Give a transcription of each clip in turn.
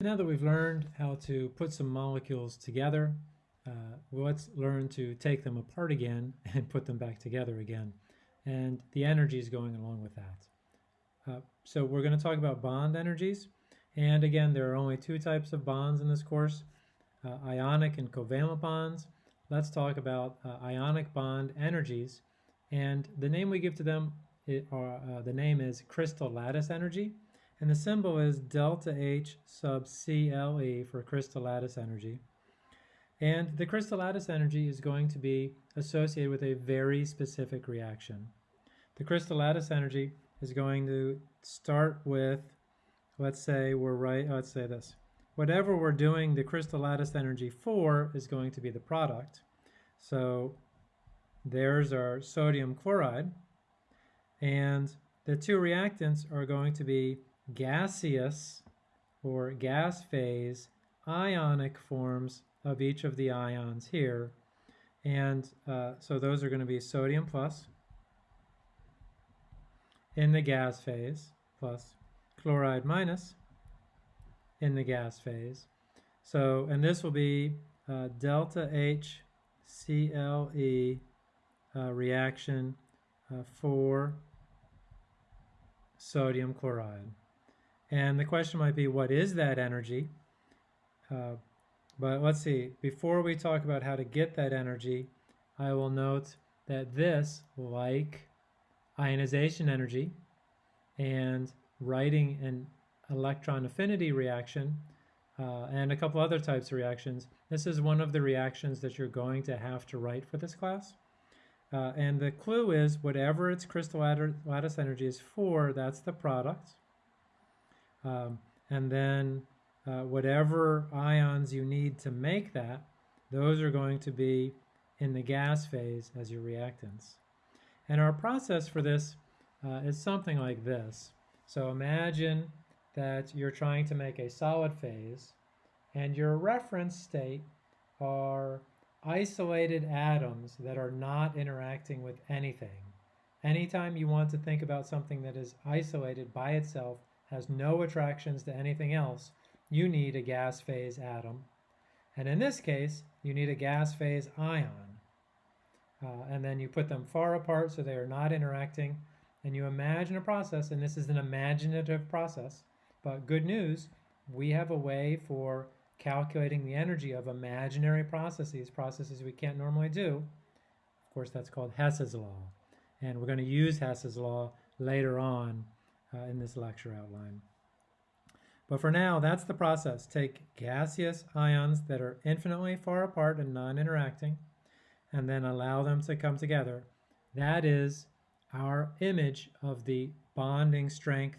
Now that we've learned how to put some molecules together, uh, let's learn to take them apart again and put them back together again. And the energy is going along with that. Uh, so we're going to talk about bond energies. And again, there are only two types of bonds in this course, uh, ionic and covalent bonds. Let's talk about uh, ionic bond energies. And the name we give to them, it, uh, the name is crystal lattice energy. And the symbol is delta H sub CLE for crystal lattice energy. And the crystal lattice energy is going to be associated with a very specific reaction. The crystal lattice energy is going to start with, let's say we're right, let's say this. Whatever we're doing the crystal lattice energy for is going to be the product. So there's our sodium chloride. And the two reactants are going to be gaseous or gas phase ionic forms of each of the ions here. And uh, so those are going to be sodium plus in the gas phase plus chloride minus in the gas phase. So, and this will be uh, delta H CLE uh, reaction uh, for sodium chloride. And the question might be, what is that energy? Uh, but let's see, before we talk about how to get that energy, I will note that this, like ionization energy and writing an electron affinity reaction, uh, and a couple other types of reactions, this is one of the reactions that you're going to have to write for this class. Uh, and the clue is whatever its crystal lattice energy is for, that's the product. Um, and then uh, whatever ions you need to make that, those are going to be in the gas phase as your reactants. And our process for this uh, is something like this. So imagine that you're trying to make a solid phase and your reference state are isolated atoms that are not interacting with anything. Anytime you want to think about something that is isolated by itself, has no attractions to anything else, you need a gas phase atom. And in this case, you need a gas phase ion. Uh, and then you put them far apart so they are not interacting. And you imagine a process, and this is an imaginative process. But good news, we have a way for calculating the energy of imaginary processes, processes we can't normally do. Of course, that's called Hess's law. And we're going to use Hess's law later on uh, in this lecture outline. But for now, that's the process. Take gaseous ions that are infinitely far apart and non-interacting, and then allow them to come together. That is our image of the bonding strength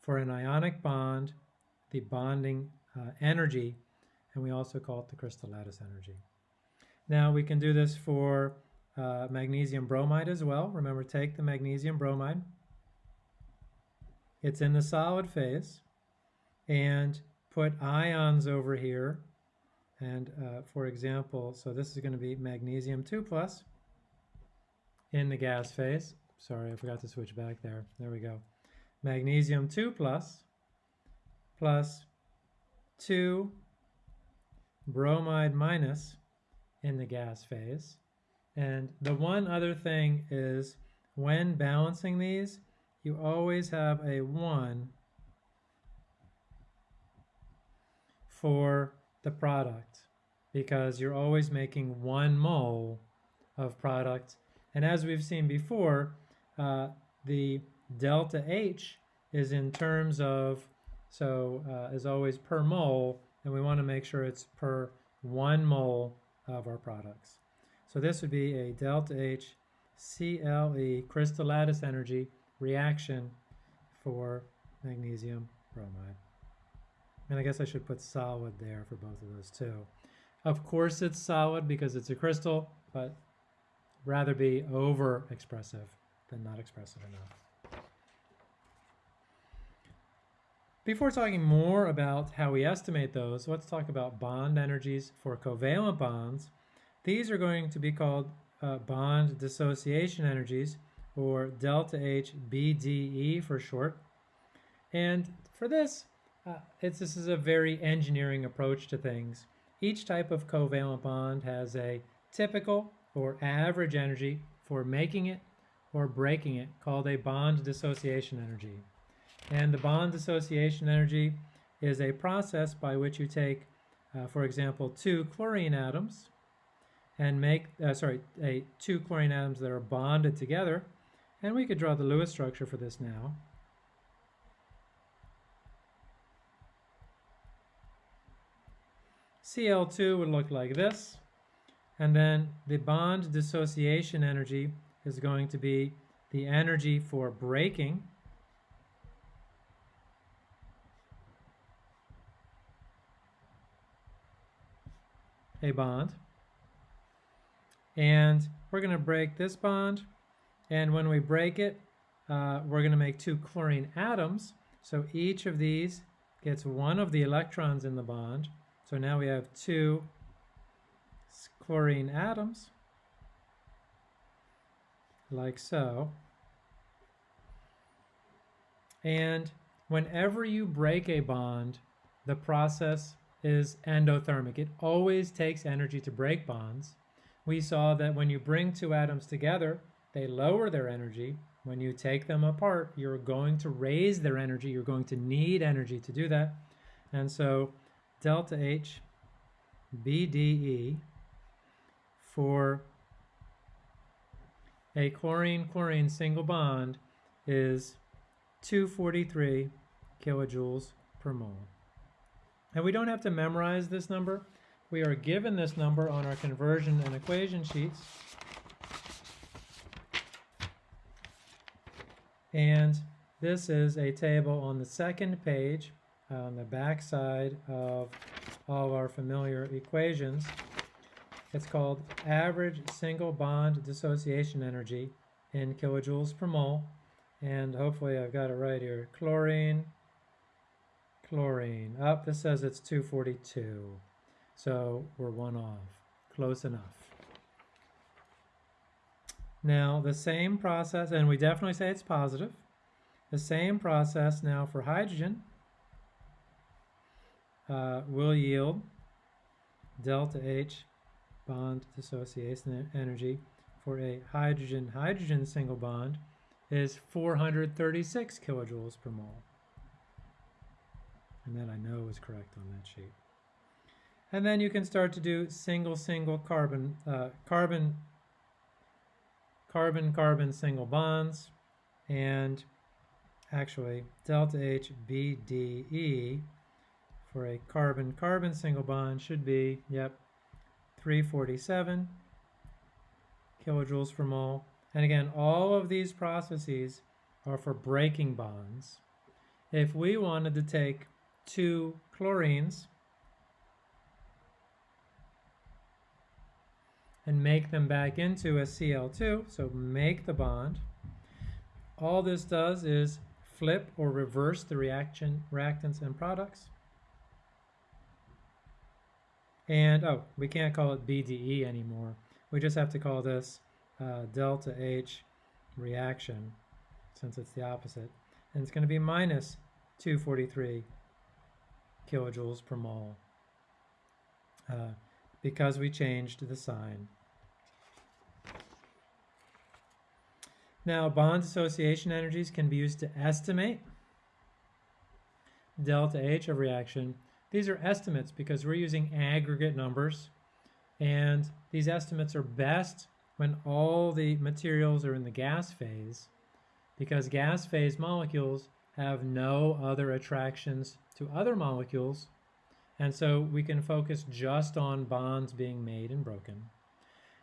for an ionic bond, the bonding uh, energy, and we also call it the crystal lattice energy. Now we can do this for uh, magnesium bromide as well. Remember, take the magnesium bromide, it's in the solid phase and put ions over here. And uh, for example, so this is going to be magnesium 2 plus in the gas phase. Sorry, I forgot to switch back there. There we go. Magnesium 2 plus plus 2 bromide minus in the gas phase. And the one other thing is when balancing these, you always have a 1 for the product because you're always making one mole of product. And as we've seen before, uh, the delta H is in terms of, so uh, is always per mole, and we want to make sure it's per one mole of our products. So this would be a delta H CLE crystal lattice energy reaction for magnesium bromide. And I guess I should put solid there for both of those too. Of course it's solid because it's a crystal, but rather be over expressive than not expressive enough. Before talking more about how we estimate those, let's talk about bond energies for covalent bonds. These are going to be called uh, bond dissociation energies or delta H BDE for short. And for this, uh, it's, this is a very engineering approach to things. Each type of covalent bond has a typical or average energy for making it or breaking it called a bond dissociation energy. And the bond dissociation energy is a process by which you take, uh, for example, two chlorine atoms and make, uh, sorry, a, two chlorine atoms that are bonded together. And we could draw the Lewis structure for this now. Cl2 would look like this. And then the bond dissociation energy is going to be the energy for breaking a bond. And we're going to break this bond. And when we break it, uh, we're going to make two chlorine atoms. So each of these gets one of the electrons in the bond. So now we have two chlorine atoms, like so. And whenever you break a bond, the process is endothermic. It always takes energy to break bonds. We saw that when you bring two atoms together, they lower their energy. When you take them apart, you're going to raise their energy. You're going to need energy to do that. And so delta H BDE for a chlorine-chlorine single bond is 243 kilojoules per mole. And we don't have to memorize this number. We are given this number on our conversion and equation sheets. And this is a table on the second page uh, on the back side of all our familiar equations. It's called average single bond dissociation energy in kilojoules per mole. And hopefully I've got it right here. Chlorine, chlorine. Up, oh, this says it's 242. So we're one off. Close enough. Now the same process, and we definitely say it's positive. The same process now for hydrogen uh, will yield delta H bond dissociation energy for a hydrogen-hydrogen single bond is 436 kilojoules per mole. And that I know is correct on that sheet. And then you can start to do single-single carbon, uh, carbon, carbon-carbon single bonds, and actually delta H BDE for a carbon-carbon single bond should be, yep, 347 kilojoules per mole. And again, all of these processes are for breaking bonds. If we wanted to take two chlorines and make them back into a Cl2, so make the bond, all this does is flip or reverse the reaction reactants and products. And, oh, we can't call it BDE anymore. We just have to call this uh, delta H reaction, since it's the opposite. And it's going to be minus 243 kilojoules per mole uh, because we changed the sign. Now, bond dissociation energies can be used to estimate delta H of reaction these are estimates because we're using aggregate numbers and these estimates are best when all the materials are in the gas phase because gas phase molecules have no other attractions to other molecules and so we can focus just on bonds being made and broken.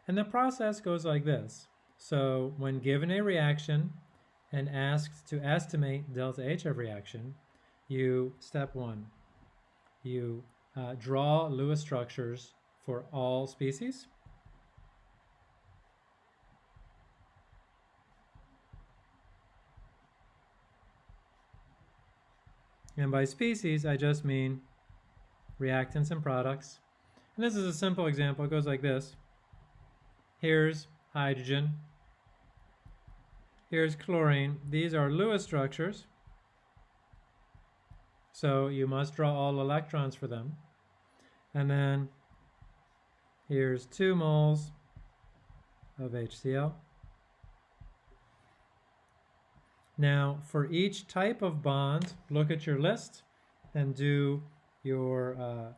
And the process goes like this. So when given a reaction and asked to estimate delta H of reaction, you, step one, you uh, draw Lewis structures for all species. And by species, I just mean reactants and products. And this is a simple example. It goes like this. Here's hydrogen. Here's chlorine. These are Lewis structures. so you must draw all electrons for them. And then here's 2 moles of HCl. Now, for each type of bond, look at your list and do your uh,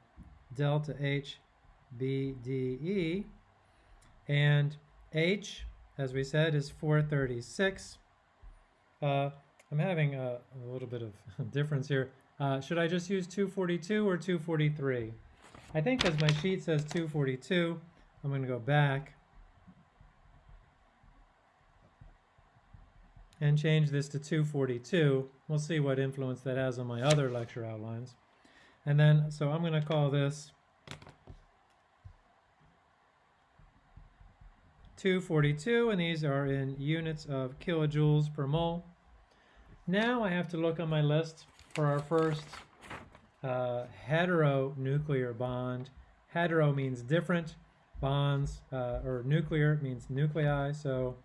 delta H, B, D, E. And H, as we said, is 436. Uh, I'm having a, a, little bit of difference here. Uh, should I just use 242 or 243? I think as my sheet says 242, I'm going to go back and change this to 242. We'll see what influence that has on my other lecture outlines. And then, so I'm going to call this 242, and these are in units of kilojoules per mole. Now I have to look on my list for our first uh, heteronuclear bond. Hetero means different. Bonds, uh, or nuclear means nuclei. So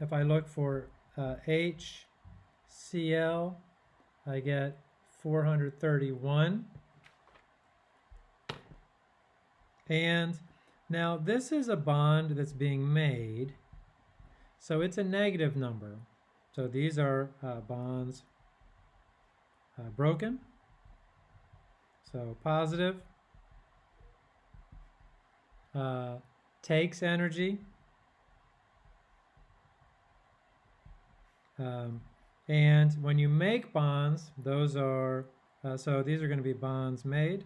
if I look for uh, HCl, I get 431. And now this is a bond that's being made, so it's a negative number. So these are uh, bonds uh, broken. So positive uh, takes energy. Um, and when you make bonds, those are, uh, so these are going to be bonds made.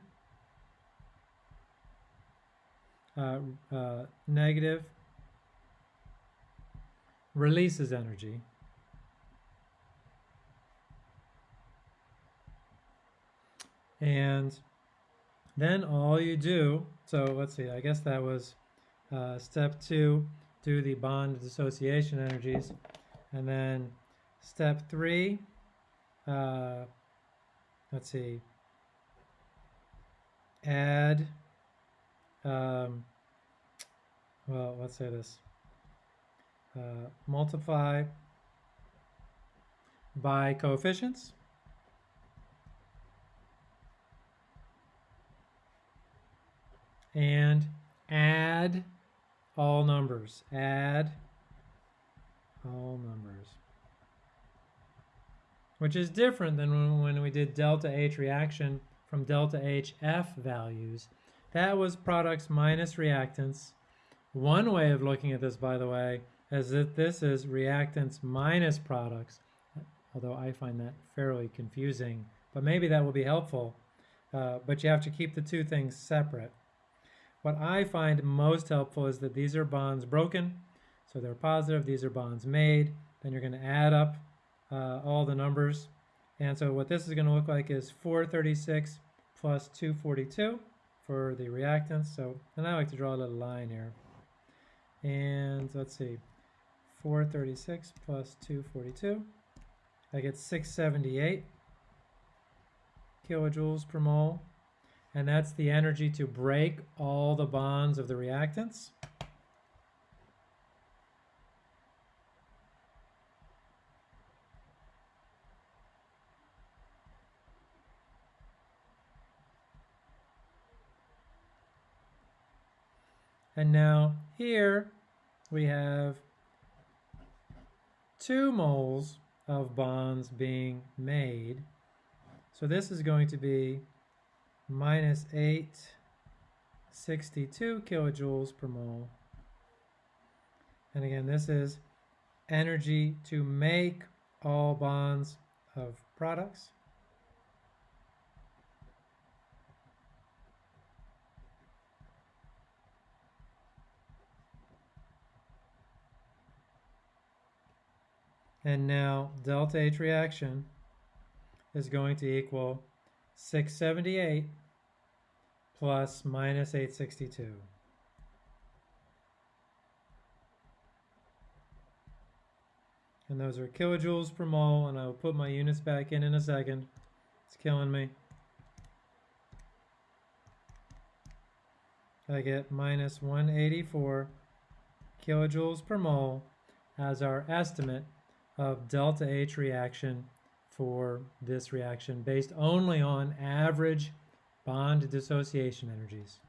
Uh, uh, negative releases energy. And then all you do, so let's see, I guess that was uh, step two, do the bond dissociation energies. And then Step three, uh, let's see, add, um, well, let's say this, uh, multiply by coefficients. And add all numbers. Add all numbers which is different than when we did delta H reaction from delta HF values. That was products minus reactants. One way of looking at this, by the way, is that this is reactants minus products, although I find that fairly confusing, but maybe that will be helpful. Uh, but you have to keep the two things separate. What I find most helpful is that these are bonds broken, so they're positive, these are bonds made, then you're going to add up uh, all the numbers. And so what this is going to look like is 436 plus 242 for the reactants. So, and I like to draw a little line here. And let's see, 436 plus 242. I get 678 kilojoules per mole. And that's the energy to break all the bonds of the reactants. And now here we have two moles of bonds being made. So this is going to be minus 862 kilojoules per mole. And again, this is energy to make all bonds of products. And now delta H reaction is going to equal 678 plus minus 862. And those are kilojoules per mole, and I will put my units back in in a second. It's killing me. I get minus 184 kilojoules per mole as our estimate of delta H reaction for this reaction based only on average bond dissociation energies.